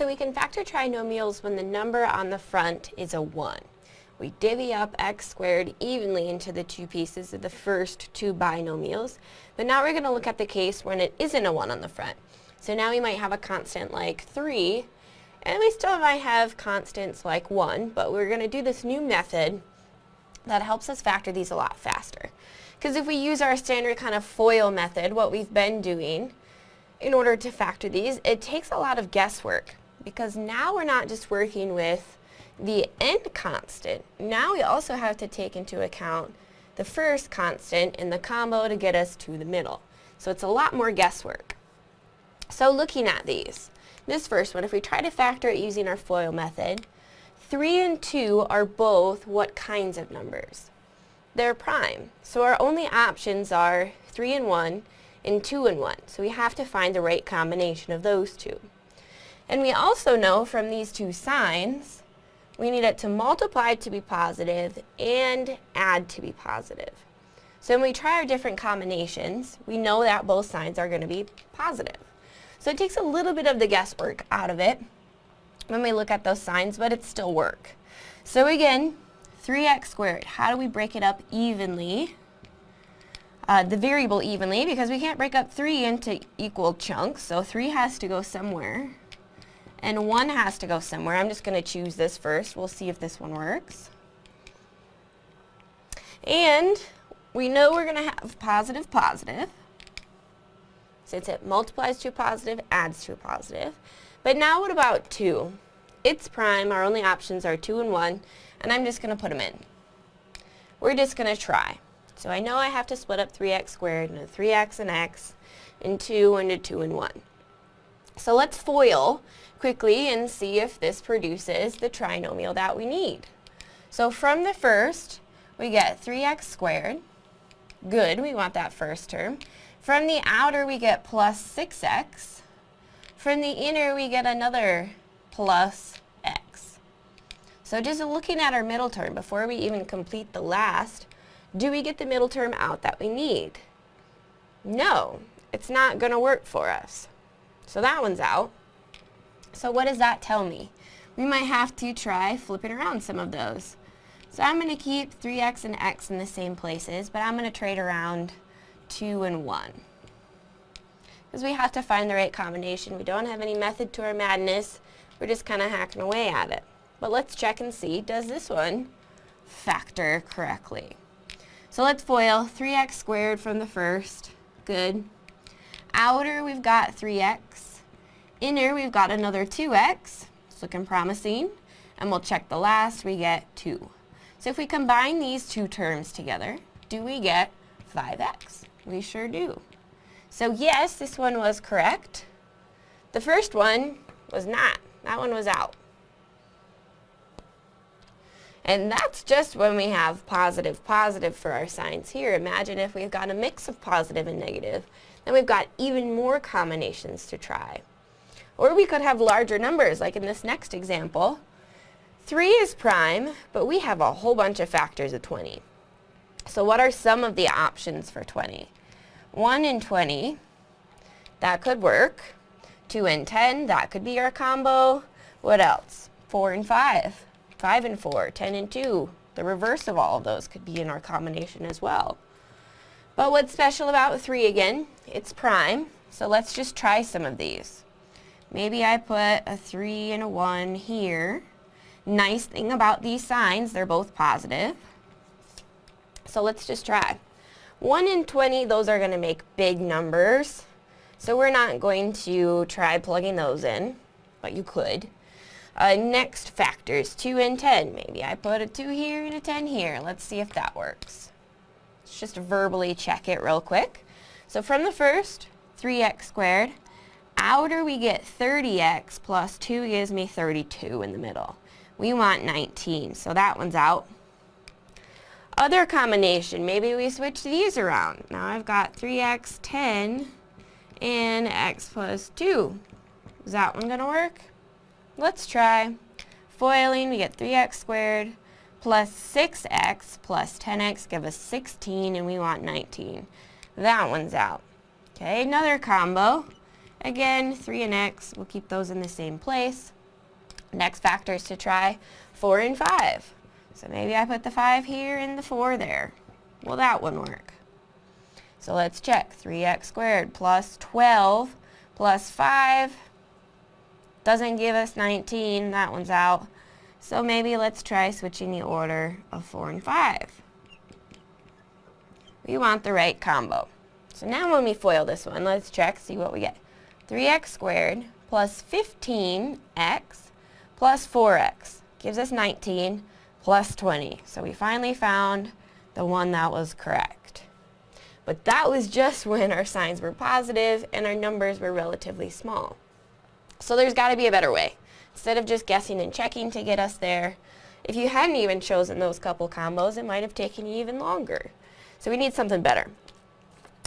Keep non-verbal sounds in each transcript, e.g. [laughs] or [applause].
So we can factor trinomials when the number on the front is a 1. We divvy up x squared evenly into the two pieces of the first two binomials, but now we're going to look at the case when it isn't a 1 on the front. So now we might have a constant like 3, and we still might have constants like 1, but we're going to do this new method that helps us factor these a lot faster. Because if we use our standard kind of FOIL method, what we've been doing, in order to factor these, it takes a lot of guesswork because now we're not just working with the end constant. Now we also have to take into account the first constant in the combo to get us to the middle. So it's a lot more guesswork. So looking at these, this first one, if we try to factor it using our FOIL method, 3 and 2 are both what kinds of numbers? They're prime. So our only options are 3 and 1 and 2 and 1. So we have to find the right combination of those two. And we also know from these two signs, we need it to multiply to be positive and add to be positive. So when we try our different combinations, we know that both signs are going to be positive. So it takes a little bit of the guesswork out of it when we look at those signs, but it still work. So again, 3x squared, how do we break it up evenly? Uh, the variable evenly, because we can't break up 3 into equal chunks, so 3 has to go somewhere and one has to go somewhere. I'm just going to choose this first. We'll see if this one works. And we know we're going to have positive, positive. Since it multiplies to a positive, adds to a positive. But now what about 2? It's prime. Our only options are 2 and 1. And I'm just going to put them in. We're just going to try. So I know I have to split up 3x squared into 3x and x, and 2 into 2 and 1. So let's FOIL quickly and see if this produces the trinomial that we need. So from the first, we get 3x squared. Good, we want that first term. From the outer, we get plus 6x. From the inner, we get another plus x. So just looking at our middle term, before we even complete the last, do we get the middle term out that we need? No, it's not going to work for us. So that one's out. So what does that tell me? We might have to try flipping around some of those. So I'm going to keep 3x and x in the same places, but I'm going to trade around 2 and 1. Because we have to find the right combination. We don't have any method to our madness. We're just kind of hacking away at it. But let's check and see, does this one factor correctly? So let's FOIL 3x squared from the first. Good. Outer, we've got 3x. In here we've got another 2x. It's looking promising. And we'll check the last. We get 2. So if we combine these two terms together, do we get 5x? We sure do. So yes, this one was correct. The first one was not. That one was out. And that's just when we have positive, positive for our signs here. Imagine if we've got a mix of positive and negative, then we've got even more combinations to try. Or we could have larger numbers, like in this next example. 3 is prime, but we have a whole bunch of factors of 20. So what are some of the options for 20? 1 and 20, that could work. 2 and 10, that could be our combo. What else? 4 and 5, 5 and 4, 10 and 2. The reverse of all of those could be in our combination as well. But what's special about 3 again? It's prime, so let's just try some of these. Maybe I put a 3 and a 1 here. Nice thing about these signs, they're both positive. So let's just try. 1 and 20, those are going to make big numbers. So we're not going to try plugging those in, but you could. Uh, next factors, 2 and 10. Maybe I put a 2 here and a 10 here. Let's see if that works. Let's just verbally check it real quick. So from the first, 3x squared outer we get 30x plus 2 gives me 32 in the middle. We want 19, so that one's out. Other combination, maybe we switch these around. Now I've got 3x, 10, and x plus 2. Is that one going to work? Let's try. Foiling, we get 3x squared plus 6x plus 10x give us 16, and we want 19. That one's out. Okay, another combo. Again, 3 and x, we'll keep those in the same place. Next factors to try, 4 and 5. So maybe I put the 5 here and the 4 there. Will that one work? So let's check. 3x squared plus 12 plus 5 doesn't give us 19. That one's out. So maybe let's try switching the order of 4 and 5. We want the right combo. So now when we FOIL this one, let's check, see what we get. 3x squared plus 15x plus 4x gives us 19 plus 20. So we finally found the one that was correct. But that was just [laughs] when our signs were positive and our numbers were relatively small. So there's got to be a better way. Instead of just guessing and checking to get us there, if you hadn't even chosen those couple combos, it might have taken you even longer. So we need something better.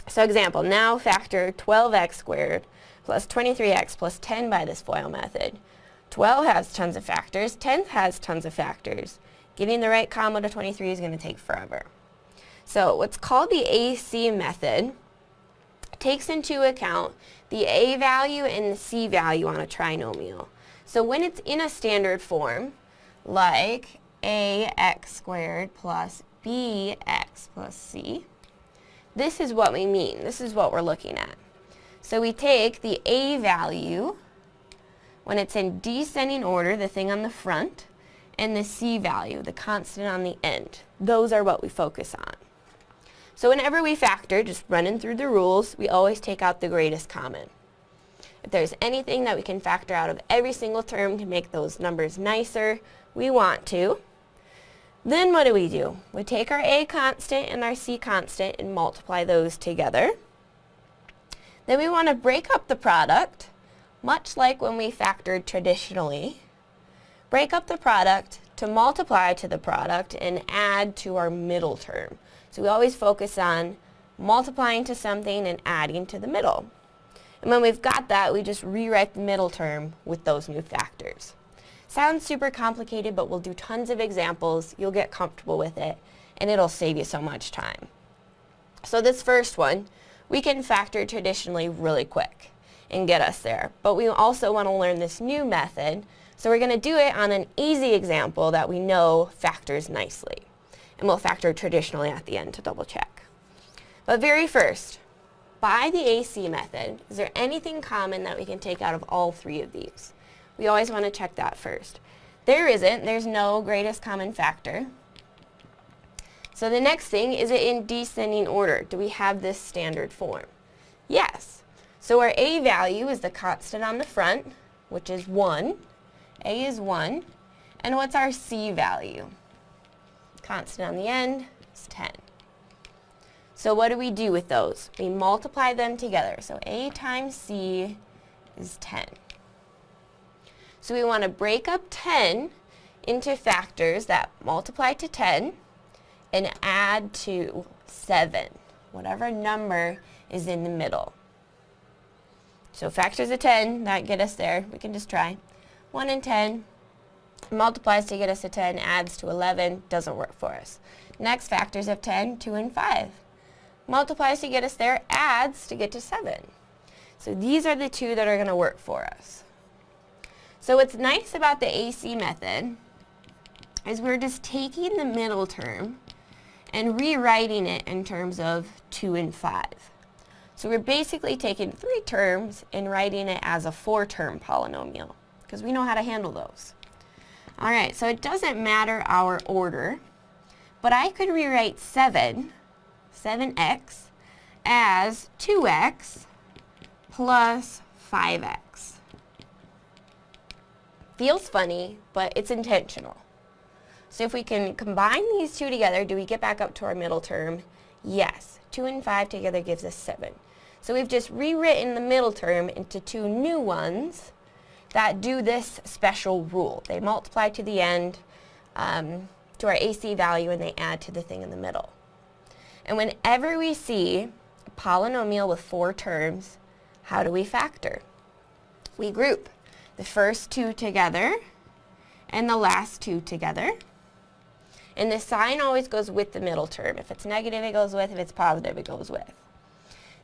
So example, now factor 12x squared plus 23x plus 10 by this FOIL method. 12 has tons of factors, 10 has tons of factors. Getting the right combo to 23 is going to take forever. So what's called the AC method takes into account the A value and the C value on a trinomial. So when it's in a standard form, like ax squared plus bx plus c, this is what we mean. This is what we're looking at. So we take the A value when it's in descending order, the thing on the front, and the C value, the constant on the end. Those are what we focus on. So whenever we factor, just running through the rules, we always take out the greatest common. If there's anything that we can factor out of every single term to make those numbers nicer, we want to. Then what do we do? We take our A constant and our C constant and multiply those together. Then we want to break up the product, much like when we factored traditionally. Break up the product to multiply to the product and add to our middle term. So we always focus on multiplying to something and adding to the middle. And when we've got that, we just rewrite the middle term with those new factors. Sounds super complicated, but we'll do tons of examples. You'll get comfortable with it, and it'll save you so much time. So this first one, we can factor traditionally really quick and get us there. But we also want to learn this new method, so we're going to do it on an easy example that we know factors nicely and we'll factor traditionally at the end to double check. But very first, by the AC method, is there anything common that we can take out of all three of these? We always want to check that first. There isn't. There's no greatest common factor. So the next thing, is it in descending order? Do we have this standard form? Yes. So our A value is the constant on the front, which is 1. A is 1. And what's our C value? constant on the end is 10. So what do we do with those? We multiply them together. So A times C is 10. So we want to break up 10 into factors that multiply to 10 and add to 7, whatever number is in the middle. So factors of 10, that get us there. We can just try. 1 and 10, multiplies to get us to 10, adds to 11, doesn't work for us. Next, factors of 10, 2 and 5. Multiplies to get us there, adds to get to 7. So these are the two that are going to work for us. So what's nice about the AC method is we're just taking the middle term and rewriting it in terms of 2 and 5. So we're basically taking three terms and writing it as a four-term polynomial because we know how to handle those. All right, so it doesn't matter our order, but I could rewrite 7, 7x, as 2x plus 5x. Feels funny, but it's intentional. So if we can combine these two together, do we get back up to our middle term? Yes. 2 and 5 together gives us 7. So we've just rewritten the middle term into two new ones that do this special rule. They multiply to the end um, to our AC value and they add to the thing in the middle. And whenever we see a polynomial with four terms, how do we factor? We group the first two together and the last two together. And the sign always goes with the middle term. If it's negative, it goes with. If it's positive, it goes with.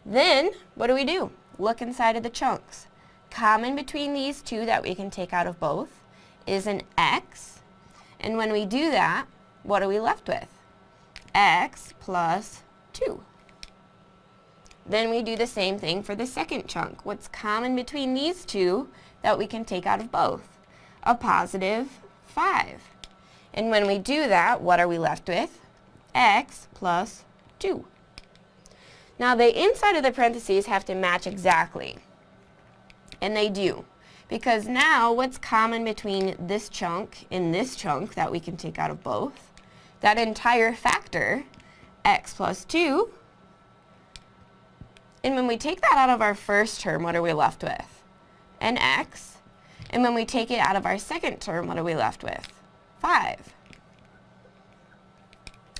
Then, what do we do? look inside of the chunks. Common between these two that we can take out of both is an x. And when we do that, what are we left with? x plus 2. Then we do the same thing for the second chunk. What's common between these two that we can take out of both? A positive 5. And when we do that, what are we left with? x plus 2. Now the inside of the parentheses have to match exactly. And they do. Because now what's common between this chunk and this chunk that we can take out of both? That entire factor, x plus 2. And when we take that out of our first term, what are we left with? An x. And when we take it out of our second term, what are we left with? 5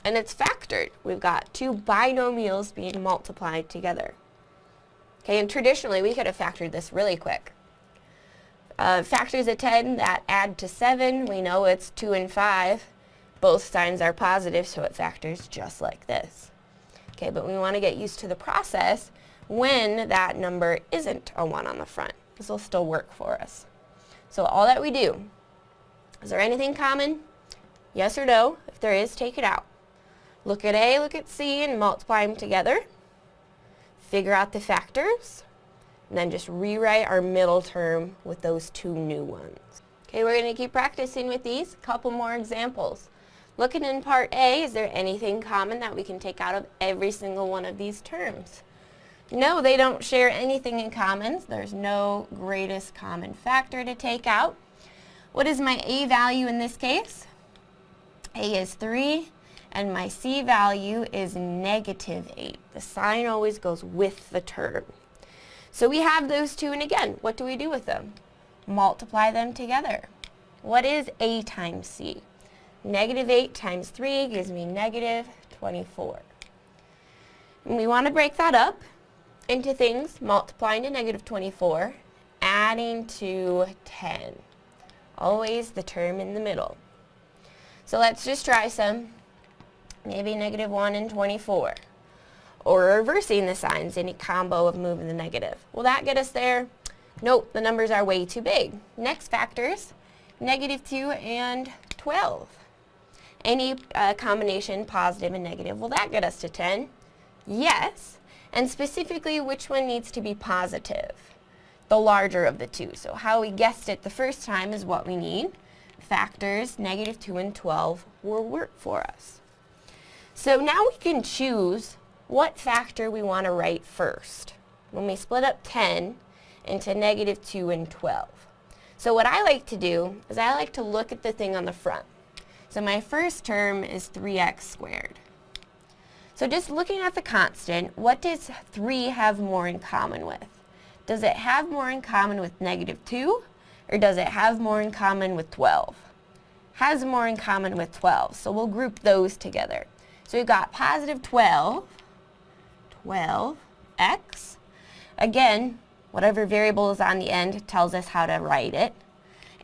and it's factored. We've got two binomials being multiplied together. Okay, and traditionally we could have factored this really quick. Uh, factors of 10 that add to 7, we know it's 2 and 5. Both signs are positive, so it factors just like this. Okay, but we want to get used to the process when that number isn't a 1 on the front. This will still work for us. So all that we do, is there anything common? Yes or no? If there is, take it out. Look at A, look at C, and multiply them together. Figure out the factors, and then just rewrite our middle term with those two new ones. Okay, we're going to keep practicing with these. A couple more examples. Looking in part A, is there anything common that we can take out of every single one of these terms? No, they don't share anything in common. There's no greatest common factor to take out. What is my A value in this case? A is 3 and my C value is negative 8. The sign always goes with the term. So we have those two, and again, what do we do with them? Multiply them together. What is A times C? Negative 8 times 3 gives me negative 24. And we want to break that up into things multiplying to negative 24, adding to 10. Always the term in the middle. So let's just try some maybe negative 1 and 24. Or reversing the signs, any combo of moving the negative. Will that get us there? Nope, the numbers are way too big. Next factors, negative 2 and 12. Any uh, combination, positive and negative, will that get us to 10? Yes. And specifically, which one needs to be positive? The larger of the two. So how we guessed it the first time is what we need. Factors, negative 2 and 12, will work for us. So now we can choose what factor we want to write first when we split up 10 into negative 2 and 12. So what I like to do is I like to look at the thing on the front. So my first term is 3x squared. So just looking at the constant, what does 3 have more in common with? Does it have more in common with negative 2 or does it have more in common with 12? Has more in common with 12, so we'll group those together. So we've got positive 12, 12x. Again, whatever variable is on the end tells us how to write it.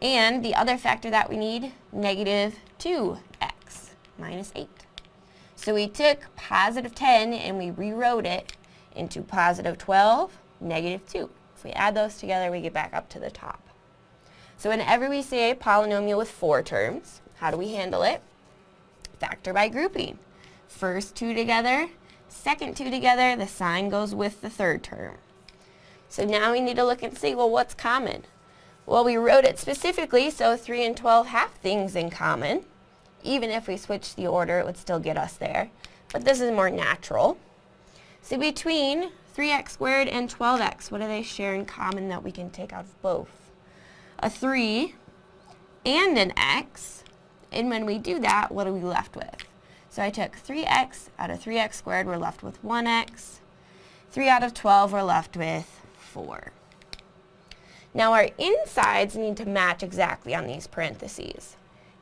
And the other factor that we need, negative 2x minus 8. So we took positive 10 and we rewrote it into positive 12, negative 2. We add those together, we get back up to the top. So whenever we see a polynomial with four terms, how do we handle it? Factor by grouping first two together, second two together, the sign goes with the third term. So now we need to look and see, well, what's common? Well, we wrote it specifically, so 3 and 12 have things in common. Even if we switch the order, it would still get us there. But this is more natural. So between 3x squared and 12x, what do they share in common that we can take out of both? A 3 and an x. And when we do that, what are we left with? So I took 3x out of 3x squared, we're left with 1x. 3 out of 12, we're left with 4. Now our insides need to match exactly on these parentheses.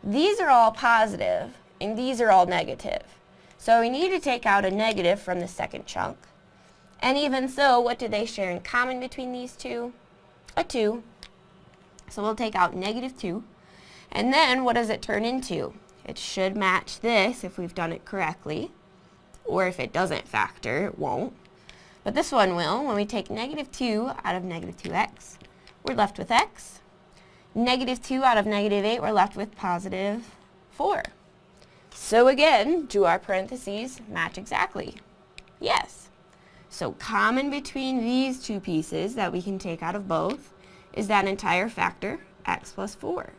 These are all positive, and these are all negative. So we need to take out a negative from the second chunk. And even so, what do they share in common between these two? A 2. So we'll take out negative 2. And then what does it turn into? It should match this if we've done it correctly, or if it doesn't factor, it won't. But this one will. When we take negative 2 out of negative 2x, we're left with x. Negative 2 out of negative 8, we're left with positive 4. So again, do our parentheses match exactly? Yes. So common between these two pieces that we can take out of both is that entire factor, x plus 4.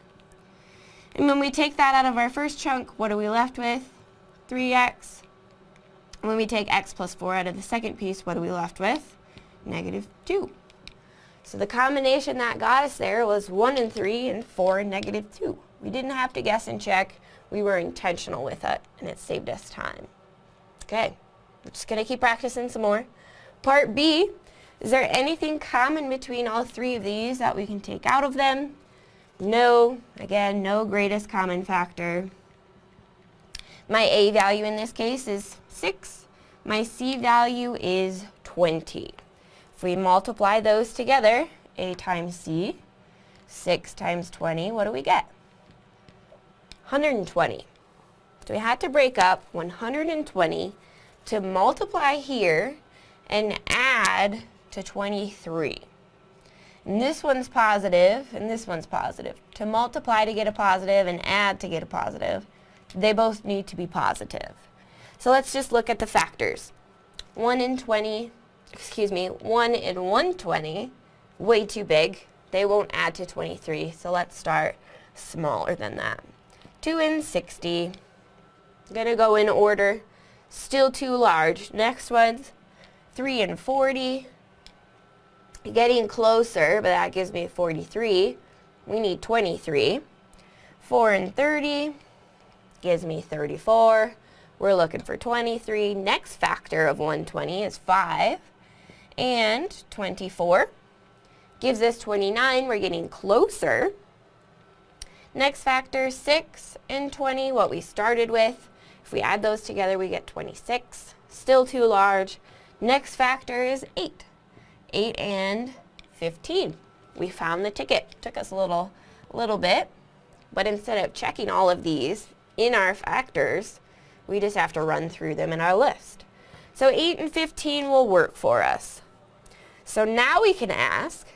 And when we take that out of our first chunk, what are we left with? 3x. When we take x plus 4 out of the second piece, what are we left with? Negative 2. So the combination that got us there was 1 and 3 and 4 and negative 2. We didn't have to guess and check. We were intentional with it, and it saved us time. Okay, we're just going to keep practicing some more. Part B, is there anything common between all three of these that we can take out of them? No, again, no greatest common factor. My A value in this case is 6. My C value is 20. If we multiply those together, A times C, 6 times 20, what do we get? 120. So we had to break up 120 to multiply here and add to 23. And this one's positive, and this one's positive. To multiply to get a positive and add to get a positive, they both need to be positive. So let's just look at the factors. 1 in 20, excuse me, 1 in 120, way too big. They won't add to 23, so let's start smaller than that. 2 in 60, gonna go in order, still too large. Next one's 3 and 40, Getting closer, but that gives me 43. We need 23. 4 and 30 gives me 34. We're looking for 23. Next factor of 120 is 5. And 24 gives us 29. We're getting closer. Next factor, 6 and 20, what we started with. If we add those together, we get 26. Still too large. Next factor is 8. 8 and 15. We found the ticket. Took us a little, little bit, but instead of checking all of these in our factors, we just have to run through them in our list. So 8 and 15 will work for us. So now we can ask,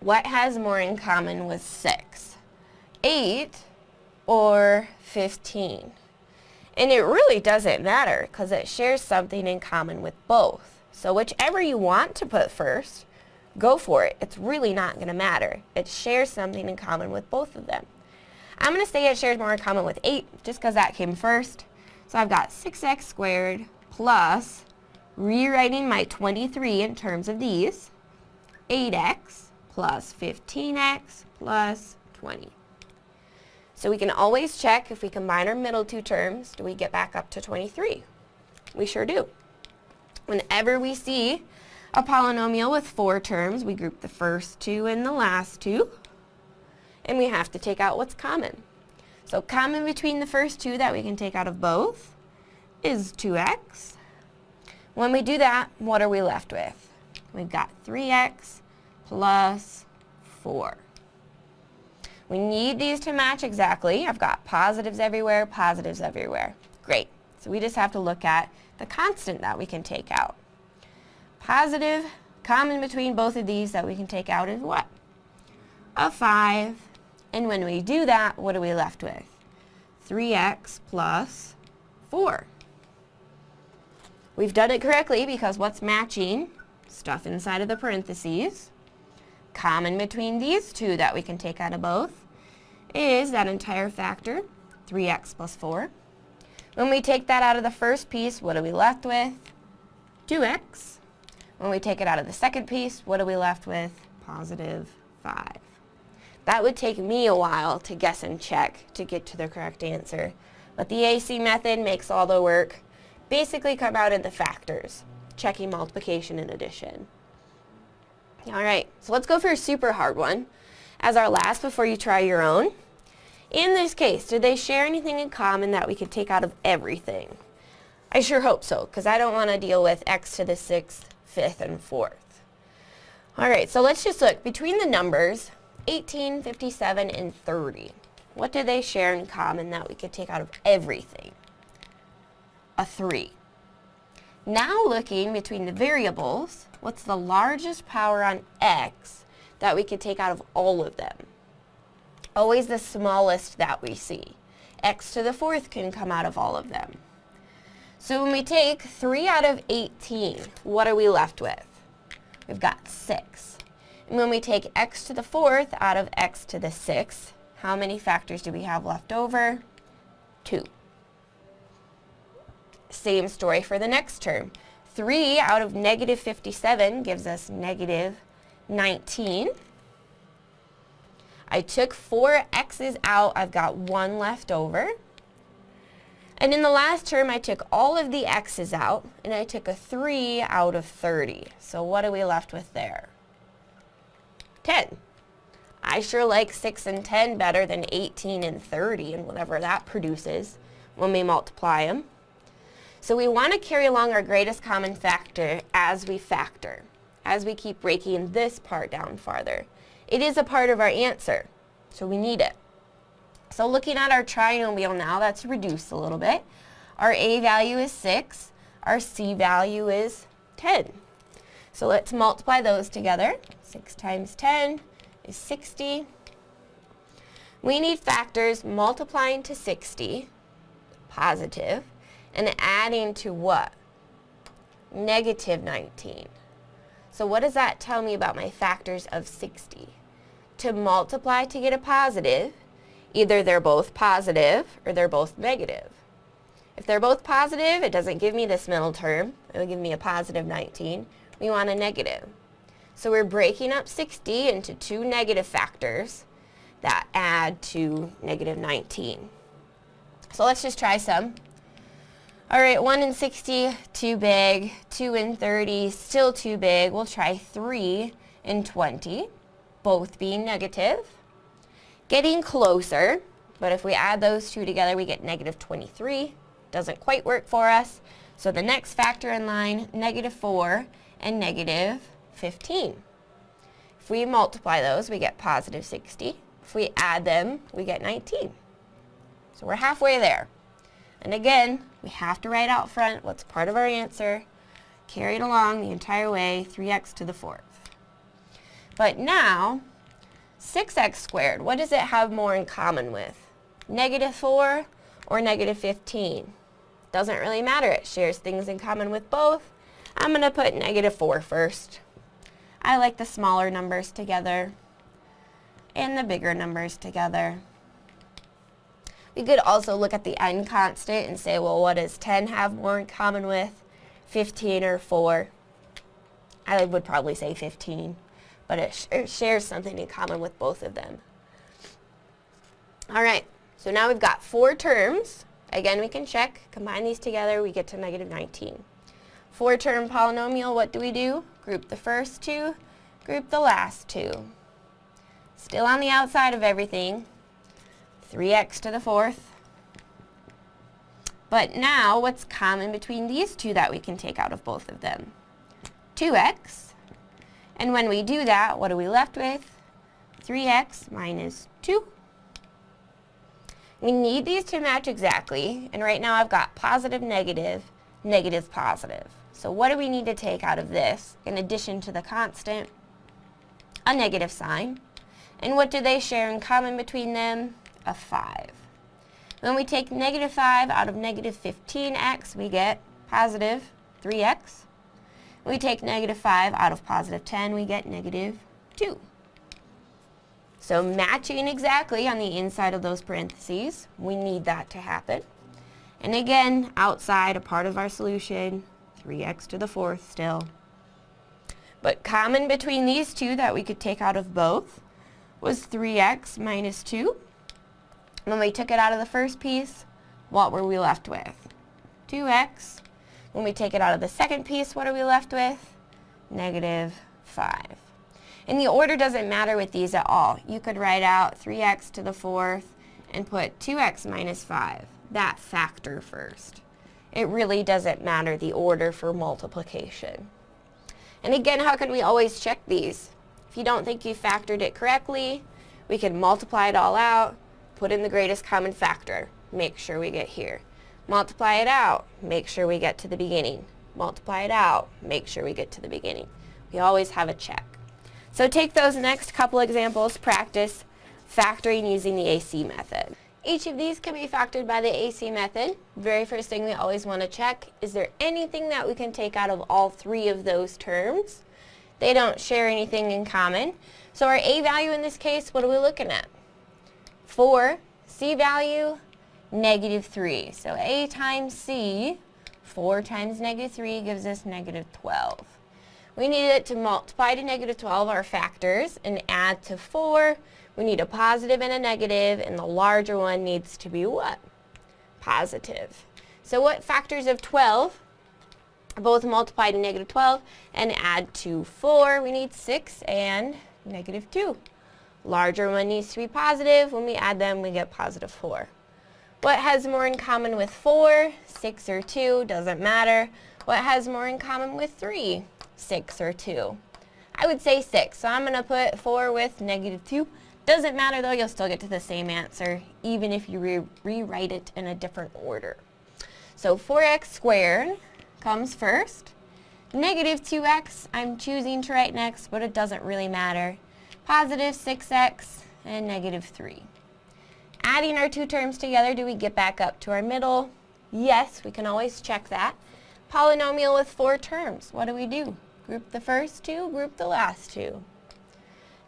what has more in common with 6? 8 or 15? And it really doesn't matter because it shares something in common with both. So whichever you want to put first, go for it. It's really not going to matter. It shares something in common with both of them. I'm going to say it shares more in common with 8 just because that came first. So I've got 6x squared plus, rewriting my 23 in terms of these, 8x plus 15x plus 20. So we can always check if we combine our middle two terms, do we get back up to 23? We sure do. Whenever we see a polynomial with four terms, we group the first two and the last two, and we have to take out what's common. So common between the first two that we can take out of both is 2x. When we do that, what are we left with? We've got 3x plus 4. We need these to match exactly. I've got positives everywhere, positives everywhere. Great. So we just have to look at the constant that we can take out. Positive, common between both of these that we can take out is what? A 5. And when we do that, what are we left with? 3x plus 4. We've done it correctly because what's matching? Stuff inside of the parentheses. Common between these two that we can take out of both is that entire factor, 3x plus 4. When we take that out of the first piece, what are we left with? 2x. When we take it out of the second piece, what are we left with? Positive 5. That would take me a while to guess and check to get to the correct answer. But the AC method makes all the work basically come out in the factors, checking multiplication and addition. Alright, so let's go for a super hard one as our last before you try your own. In this case, do they share anything in common that we could take out of everything? I sure hope so, because I don't want to deal with x to the 6th, 5th, and 4th. Alright, so let's just look. Between the numbers 18, 57, and 30, what do they share in common that we could take out of everything? A 3. Now looking between the variables, what's the largest power on x that we could take out of all of them? Always the smallest that we see. x to the fourth can come out of all of them. So when we take 3 out of 18, what are we left with? We've got 6. And when we take x to the fourth out of x to the sixth, how many factors do we have left over? 2. Same story for the next term. 3 out of negative 57 gives us negative 19. I took four x's out. I've got one left over. And in the last term, I took all of the x's out, and I took a 3 out of 30. So what are we left with there? 10. I sure like 6 and 10 better than 18 and 30 and whatever that produces when we multiply them. So we want to carry along our greatest common factor as we factor, as we keep breaking this part down farther. It is a part of our answer, so we need it. So looking at our trinomial now, that's reduced a little bit. Our a value is 6, our c value is 10. So let's multiply those together. 6 times 10 is 60. We need factors multiplying to 60, positive, and adding to what? Negative 19. So what does that tell me about my factors of 60? To multiply to get a positive, either they're both positive or they're both negative. If they're both positive, it doesn't give me this middle term. It will give me a positive 19. We want a negative. So we're breaking up 60 into two negative factors that add to negative 19. So let's just try some. All right, 1 in 60, too big. 2 in 30, still too big. We'll try 3 in 20, both being negative. Getting closer, but if we add those two together, we get negative 23. Doesn't quite work for us. So the next factor in line, negative 4 and negative 15. If we multiply those, we get positive 60. If we add them, we get 19. So we're halfway there. And again, we have to write out front what's part of our answer, carry it along the entire way, 3x to the fourth. But now, 6x squared, what does it have more in common with? Negative 4 or negative 15? Doesn't really matter, it shares things in common with both. I'm going to put negative 4 first. I like the smaller numbers together and the bigger numbers together. We could also look at the n constant and say, well, what does 10 have more in common with 15 or 4? I would probably say 15, but it, sh it shares something in common with both of them. All right, so now we've got four terms. Again, we can check. Combine these together, we get to negative 19. Four-term polynomial, what do we do? Group the first two, group the last two. Still on the outside of everything, 3x to the fourth. But now, what's common between these two that we can take out of both of them? 2x. And when we do that, what are we left with? 3x minus 2. We need these to match exactly, and right now I've got positive, negative, negative, positive. So what do we need to take out of this, in addition to the constant? A negative sign. And what do they share in common between them? Of 5. When we take negative 5 out of negative 15x, we get positive 3x. When we take negative 5 out of positive 10, we get negative 2. So matching exactly on the inside of those parentheses, we need that to happen. And again, outside a part of our solution, 3x to the fourth still. But common between these two that we could take out of both was 3x minus 2. When we took it out of the first piece, what were we left with? 2x. When we take it out of the second piece, what are we left with? Negative 5. And the order doesn't matter with these at all. You could write out 3x to the fourth and put 2x minus 5, that factor first. It really doesn't matter the order for multiplication. And again, how can we always check these? If you don't think you factored it correctly, we can multiply it all out, put in the greatest common factor, make sure we get here. Multiply it out, make sure we get to the beginning. multiply it out, make sure we get to the beginning. We always have a check. So take those next couple examples, practice factoring using the AC method. Each of these can be factored by the AC method. Very first thing we always want to check, is there anything that we can take out of all three of those terms? They don't share anything in common. So our A value in this case, what are we looking at? 4, C value, negative 3. So A times C, 4 times negative 3 gives us negative 12. We need it to multiply to negative 12 our factors and add to 4. We need a positive and a negative, and the larger one needs to be what? Positive. So what factors of 12 both multiply to negative 12 and add to 4? We need 6 and negative 2. Larger one needs to be positive. When we add them, we get positive 4. What has more in common with 4? 6 or 2, doesn't matter. What has more in common with 3? 6 or 2? I would say 6, so I'm going to put 4 with negative 2. Doesn't matter though, you'll still get to the same answer, even if you re rewrite it in a different order. So 4x squared comes first. Negative 2x, I'm choosing to write next, but it doesn't really matter. Positive 6x and negative 3. Adding our two terms together, do we get back up to our middle? Yes, we can always check that. Polynomial with four terms, what do we do? Group the first two, group the last two.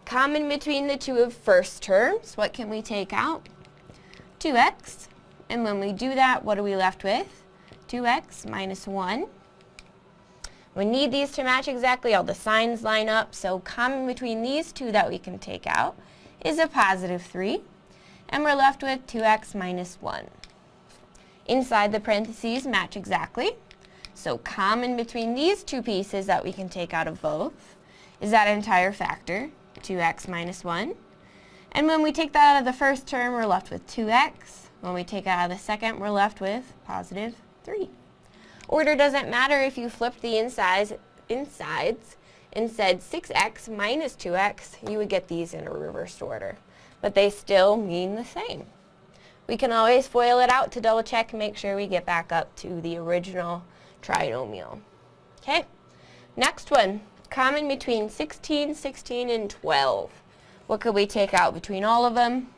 Common between the two of first terms, what can we take out? 2x. And when we do that, what are we left with? 2x minus 1. We need these to match exactly, all the signs line up, so common between these two that we can take out is a positive 3, and we're left with 2x minus 1. Inside the parentheses match exactly, so common between these two pieces that we can take out of both is that entire factor, 2x minus 1. And when we take that out of the first term, we're left with 2x. When we take it out of the second, we're left with positive 3. Order doesn't matter if you flipped the insides, insides and said 6x minus 2x, you would get these in a reversed order. But they still mean the same. We can always FOIL it out to double check and make sure we get back up to the original trinomial. Okay, next one, common between 16, 16, and 12. What could we take out between all of them?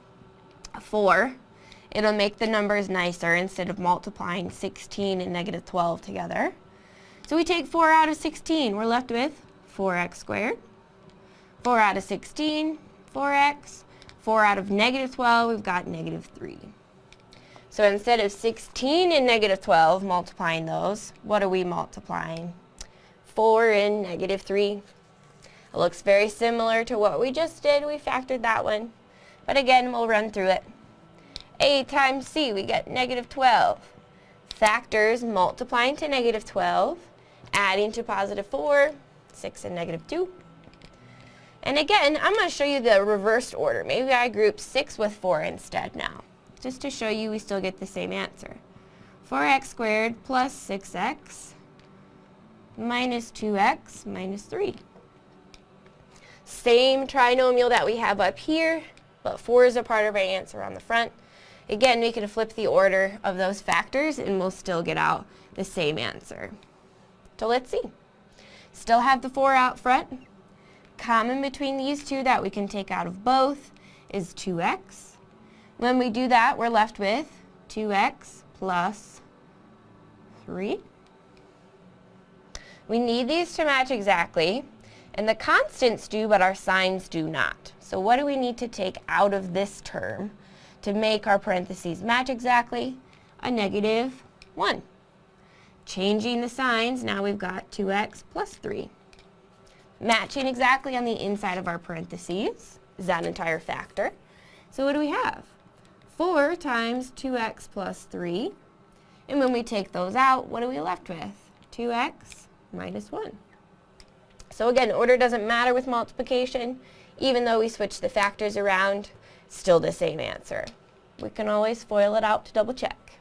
4. It'll make the numbers nicer instead of multiplying 16 and negative 12 together. So we take 4 out of 16. We're left with 4x squared. 4 out of 16, 4x. 4 out of negative 12, we've got negative 3. So instead of 16 and negative 12, multiplying those, what are we multiplying? 4 and negative 3. It looks very similar to what we just did. We factored that one. But again, we'll run through it. A times C, we get negative 12. Factors multiplying to negative 12, adding to positive 4, 6 and negative 2. And again, I'm going to show you the reversed order. Maybe I group 6 with 4 instead now, just to show you we still get the same answer. 4x squared plus 6x minus 2x minus 3. Same trinomial that we have up here, but 4 is a part of our answer on the front. Again, we can flip the order of those factors and we'll still get out the same answer. So let's see. Still have the 4 out front. Common between these two that we can take out of both is 2x. When we do that, we're left with 2x plus 3. We need these to match exactly, and the constants do, but our signs do not. So what do we need to take out of this term to make our parentheses match exactly, a negative 1. Changing the signs, now we've got 2x plus 3. Matching exactly on the inside of our parentheses is that entire factor. So what do we have? 4 times 2x plus 3. And when we take those out, what are we left with? 2x minus 1. So again, order doesn't matter with multiplication. Even though we switch the factors around, still the same answer. We can always FOIL it out to double check.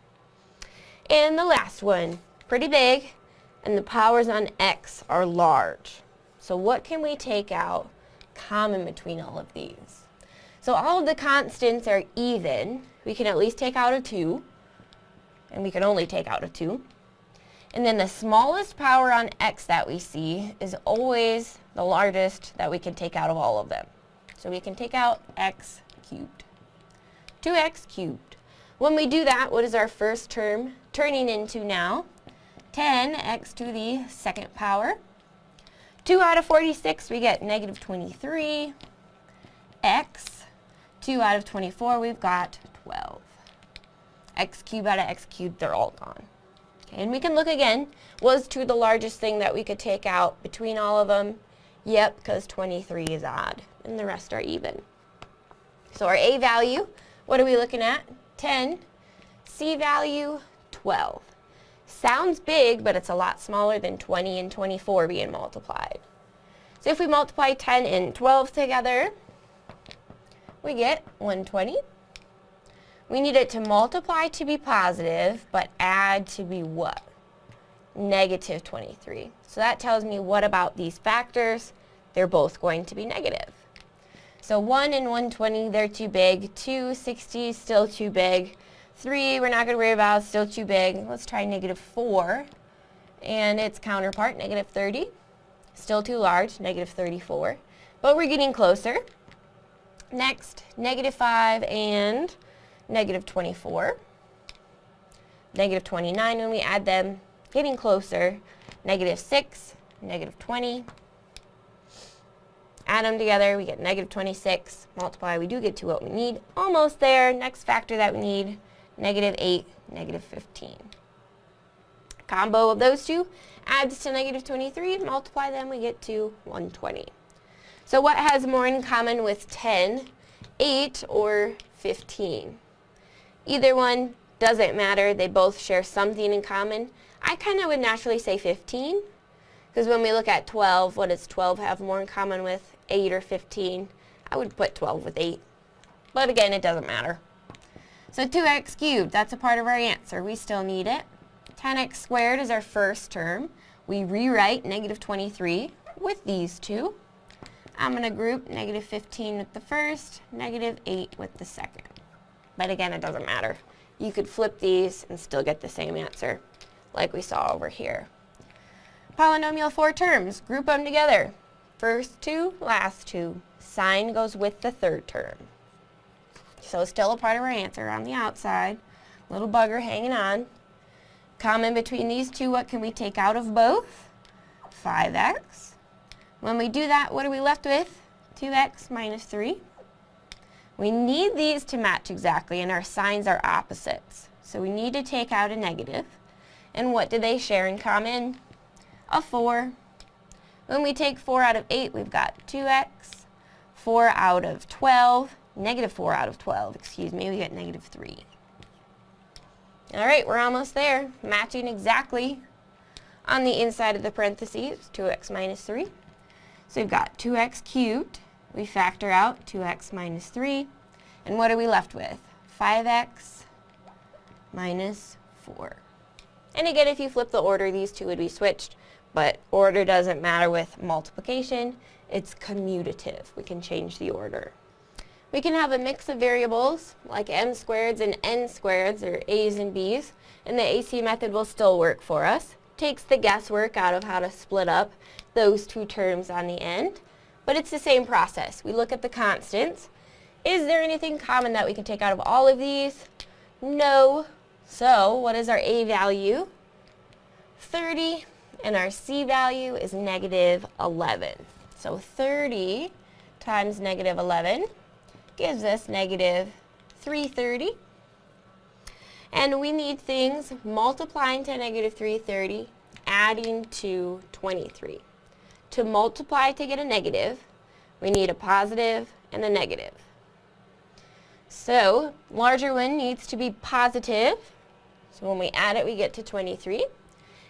And the last one, pretty big, and the powers on x are large. So what can we take out common between all of these? So all of the constants are even. We can at least take out a 2, and we can only take out a 2. And then the smallest power on x that we see is always the largest that we can take out of all of them. So we can take out x cubed. 2x cubed. When we do that, what is our first term turning into now? 10x to the second power. 2 out of 46, we get negative 23. x. 2 out of 24, we've got 12. x cubed out of x cubed, they're all gone. Okay, and we can look again. Was 2 the largest thing that we could take out between all of them? Yep, because 23 is odd, and the rest are even. So our A value, what are we looking at? 10. C value, 12. Sounds big, but it's a lot smaller than 20 and 24 being multiplied. So if we multiply 10 and 12 together, we get 120. We need it to multiply to be positive, but add to be what? Negative 23. So that tells me what about these factors? They're both going to be negative. So 1 and 120, they're too big. 260, still too big. 3, we're not going to worry about, still too big. Let's try negative 4. And its counterpart, negative 30. Still too large, negative 34. But we're getting closer. Next, negative 5 and negative 24. Negative 29 when we add them, getting closer. Negative 6, negative 20. Add them together, we get negative 26. Multiply, we do get to what we need. Almost there. Next factor that we need, negative 8, negative 15. Combo of those two adds to negative 23. Multiply them, we get to 120. So what has more in common with 10, 8, or 15? Either one doesn't matter. They both share something in common. I kind of would naturally say 15. Because when we look at 12, what does 12 have more in common with 8 or 15? I would put 12 with 8. But again, it doesn't matter. So 2x cubed, that's a part of our answer. We still need it. 10x squared is our first term. We rewrite negative 23 with these two. I'm going to group negative 15 with the first, negative 8 with the second. But again, it doesn't matter. You could flip these and still get the same answer like we saw over here. Polynomial four terms, group them together. First two, last two. Sign goes with the third term. So still a part of our answer on the outside. Little bugger hanging on. Common between these two, what can we take out of both? 5x. When we do that, what are we left with? 2x minus 3. We need these to match exactly, and our signs are opposites. So we need to take out a negative. And what do they share in common? A 4. When we take 4 out of 8, we've got 2x. 4 out of 12, negative 4 out of 12, excuse me, we get negative 3. All right, we're almost there, matching exactly on the inside of the parentheses, 2x minus 3. So we've got 2x cubed. We factor out 2x minus 3. And what are we left with? 5x minus 4. And again, if you flip the order, these two would be switched. But order doesn't matter with multiplication. It's commutative. We can change the order. We can have a mix of variables, like m squareds and n squareds, or a's and b's, and the AC method will still work for us. Takes the guesswork out of how to split up those two terms on the end, but it's the same process. We look at the constants. Is there anything common that we can take out of all of these? No. So what is our A value? 30 and our C value is negative 11. So 30 times negative 11 gives us negative 330. And we need things multiplying to negative 330, adding to 23. To multiply to get a negative, we need a positive and a negative. So, larger one needs to be positive. So when we add it, we get to 23.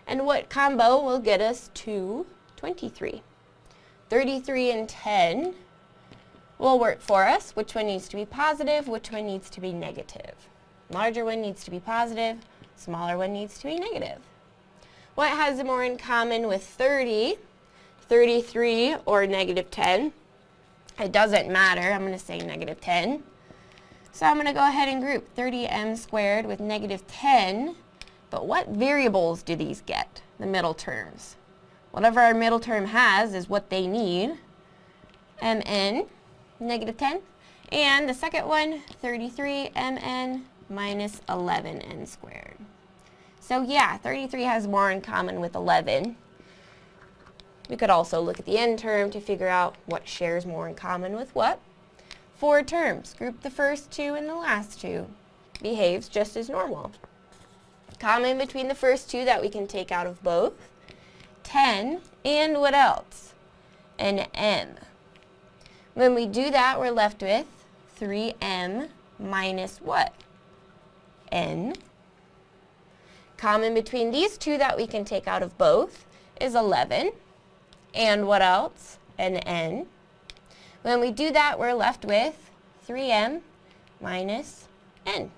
And what combo will get us to 23? 33 and 10 will work for us. Which one needs to be positive? Which one needs to be negative? Larger one needs to be positive. Smaller one needs to be negative. What has more in common with 30, 33, or negative 10? It doesn't matter. I'm going to say negative 10. So I'm going to go ahead and group 30m squared with negative 10 But what variables do these get, the middle terms? Whatever our middle term has is what they need. mn, negative 10. And the second one, 33 mn minus 11n squared. So yeah, 33 has more in common with 11. We could also look at the end term to figure out what shares more in common with what. Four terms, group the first two and the last two. Behaves just as normal. Common between the first two that we can take out of both. 10, and what else? An m. When we do that, we're left with 3m minus what? n. Common between these two that we can take out of both is 11. And what else? An n. When we do that, we're left with 3m minus n.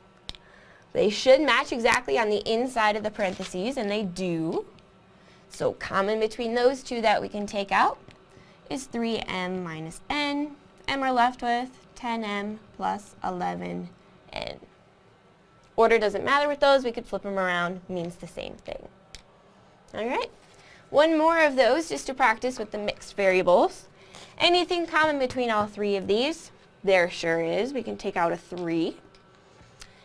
They should match exactly on the inside of the parentheses, and they do. So common between those two that we can take out is 3m minus n, and we're left with 10m plus 11n. Order doesn't matter with those, we could flip them around, means the same thing. Alright, one more of those just to practice with the mixed variables. Anything common between all three of these? There sure is. We can take out a 3.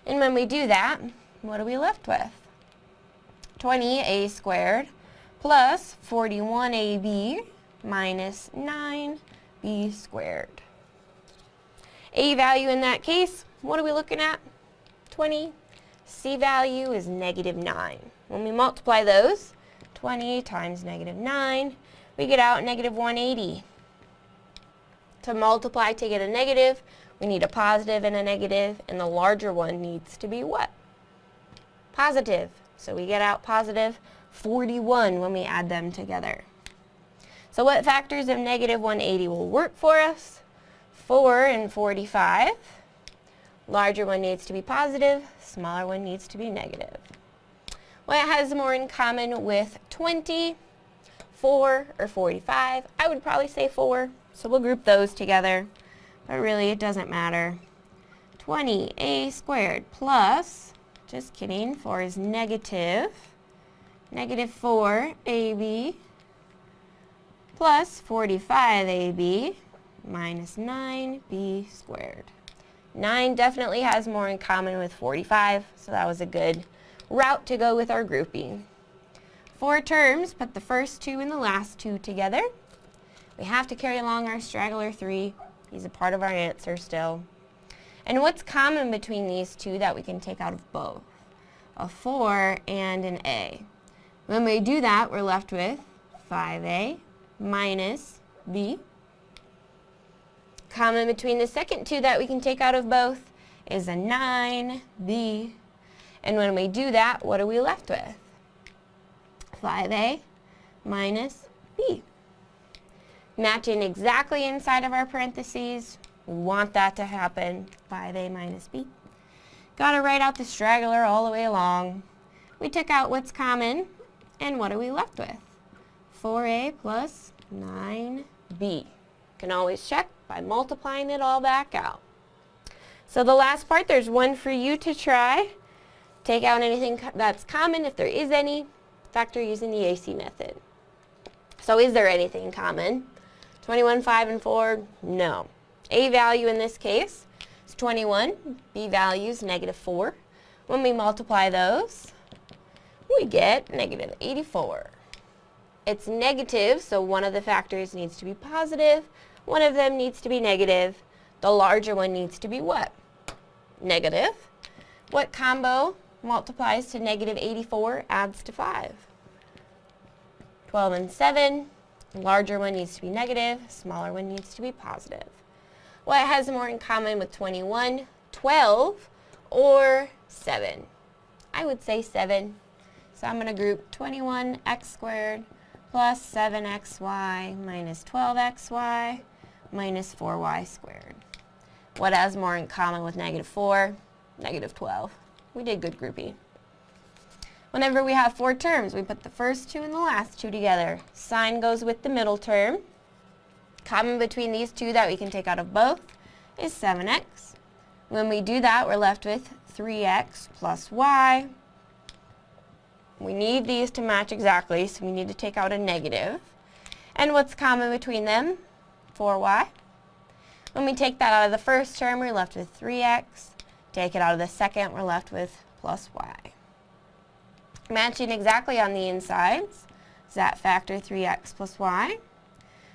And when we do that, what are we left with? 20a squared plus 41ab minus 9b squared. A value in that case, what are we looking at? 20. C value is negative 9. When we multiply those, 20 times negative 9, we get out negative 180. To multiply to get a negative, we need a positive and a negative, and the larger one needs to be what? Positive. So we get out positive 41 when we add them together. So what factors of negative 180 will work for us? 4 and 45. Larger one needs to be positive, smaller one needs to be negative. What has more in common with 20, 4, or 45? I would probably say 4, so we'll group those together, but really it doesn't matter. 20a squared plus, just kidding, 4 is negative, negative 4ab plus 45ab minus 9b squared. 9 definitely has more in common with 45, so that was a good route to go with our grouping. Four terms, put the first two and the last two together. We have to carry along our straggler 3. He's a part of our answer still. And what's common between these two that we can take out of both? A 4 and an A. When we do that, we're left with 5A minus B Common between the second two that we can take out of both is a 9b. And when we do that, what are we left with? 5a minus b. Matching exactly inside of our parentheses. Want that to happen. 5a minus b. Got to write out the straggler all the way along. We took out what's common, and what are we left with? 4a plus 9b. Can always check by multiplying it all back out. So the last part, there's one for you to try. Take out anything that's common, if there is any, factor using the AC method. So is there anything common? 21, 5, and 4? No. A value in this case is 21. B value is negative 4. When we multiply those, we get negative 84. It's negative, so one of the factors needs to be positive. One of them needs to be negative. The larger one needs to be what? Negative. What combo multiplies to negative 84 adds to 5? 12 and 7. Larger one needs to be negative. Smaller one needs to be positive. What has more in common with 21, 12, or 7? I would say 7. So I'm going to group 21x squared plus 7xy minus 12xy minus 4y squared. What has more in common with negative 4? Negative 12. We did good groupie. Whenever we have four terms, we put the first two and the last two together. Sign goes with the middle term. Common between these two that we can take out of both is 7x. When we do that, we're left with 3x plus y We need these to match exactly, so we need to take out a negative. And what's common between them? 4y. When we take that out of the first term, we're left with 3x. Take it out of the second, we're left with plus y. Matching exactly on the insides is that factor 3x plus y.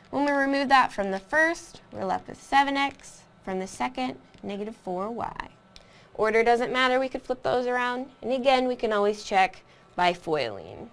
When we remove that from the first, we're left with 7x. From the second, negative 4y. Order doesn't matter, we could flip those around. And again, we can always check by foiling.